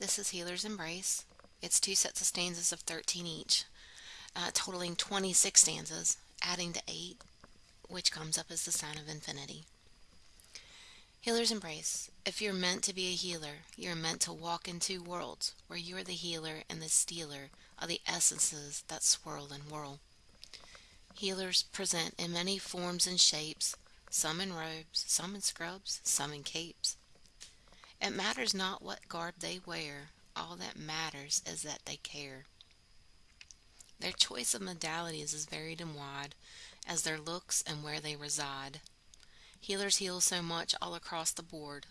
This is Healer's Embrace. It's two sets of stanzas of 13 each, uh, totaling 26 stanzas, adding to 8, which comes up as the sign of infinity. Healer's Embrace. If you're meant to be a healer, you're meant to walk in two worlds, where you are the healer and the stealer of the essences that swirl and whirl. Healers present in many forms and shapes, some in robes, some in scrubs, some in capes. It matters not what garb they wear, all that matters is that they care. Their choice of modalities is varied and wide as their looks and where they reside. Healers heal so much all across the board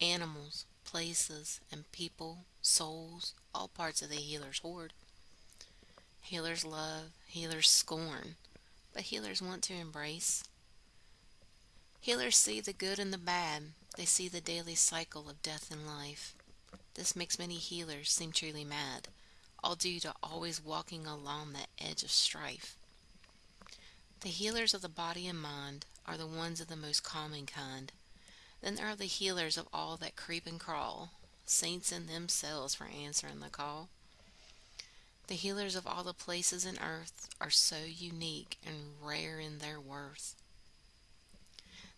animals, places, and people, souls, all parts of the healer's horde. Healers love, healers scorn, but healers want to embrace. Healers see the good and the bad, they see the daily cycle of death and life. This makes many healers seem truly mad, all due to always walking along that edge of strife. The healers of the body and mind are the ones of the most common kind. Then there are the healers of all that creep and crawl, saints in themselves for answering the call. The healers of all the places in earth are so unique and rare in their worth.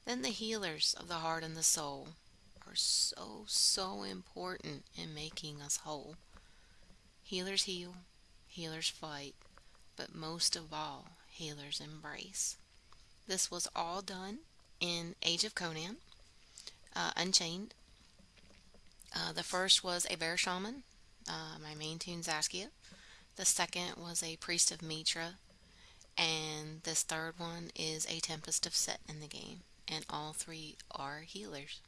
Then the healers of the heart and the soul are so, so important in making us whole. Healers heal, healers fight, but most of all, healers embrace. This was all done in Age of Conan, uh, Unchained. Uh, the first was a bear shaman, uh, my main toon Zaskia. The second was a priest of Mitra. And this third one is a Tempest of Set in the game and all three are healers.